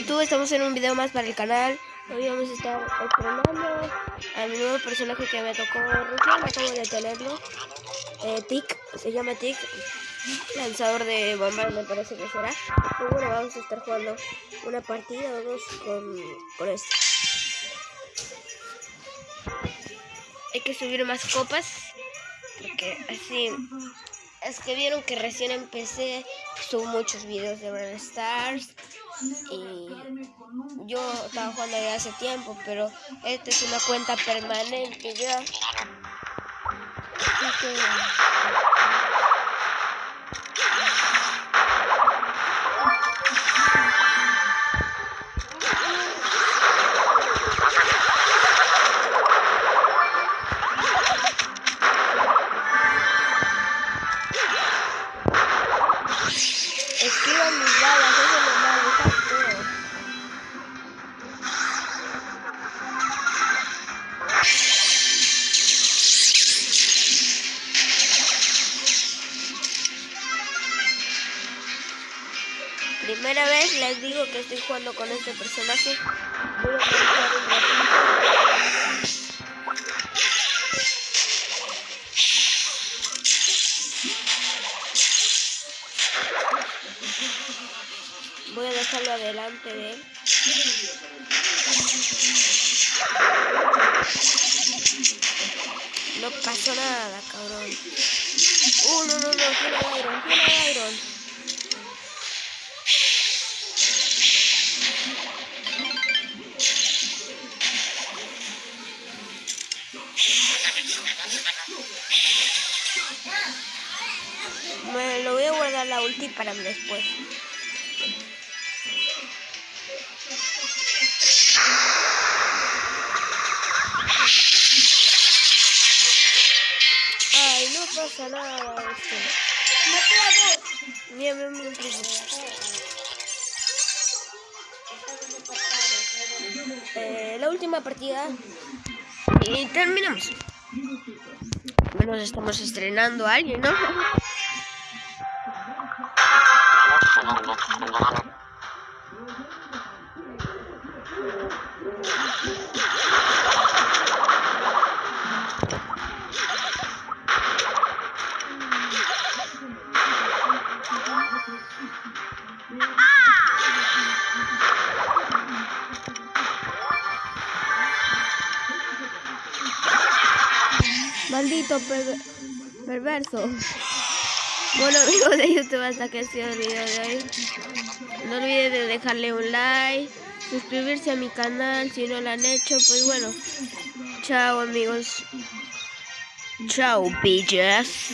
YouTube, estamos en un video más para el canal. Hoy vamos a estar estrenando a mi nuevo personaje que me tocó recién, acabo de tenerlo. Eh, Tic, se llama Tic, lanzador de bombas me parece que será. Y bueno, vamos a estar jugando una partida dos con, con este. Hay que subir más copas, porque así es que vieron que recién empecé, subo muchos videos de Brawl Stars y yo estaba jugando ya hace tiempo, pero esta es una cuenta permanente ya. Así que... Primera vez les digo que estoy jugando con este personaje. Voy a un ratito. Voy a dejarlo adelante de él. No pasó nada, cabrón. Uh, no, no, no, tiene Iron, tiene Iron. Me lo voy a guardar la ulti para después. Ay, no pasa nada. Mira, mira, mira, mira. Eh, la última partida y terminamos. Bueno, estamos estrenando a alguien, ¿no? Maldito per- perverso. Bueno amigos de YouTube, hasta que ha sido el video de hoy. No olviden de dejarle un like, suscribirse a mi canal si no lo han hecho. Pues bueno, chao amigos. Chao, bitches.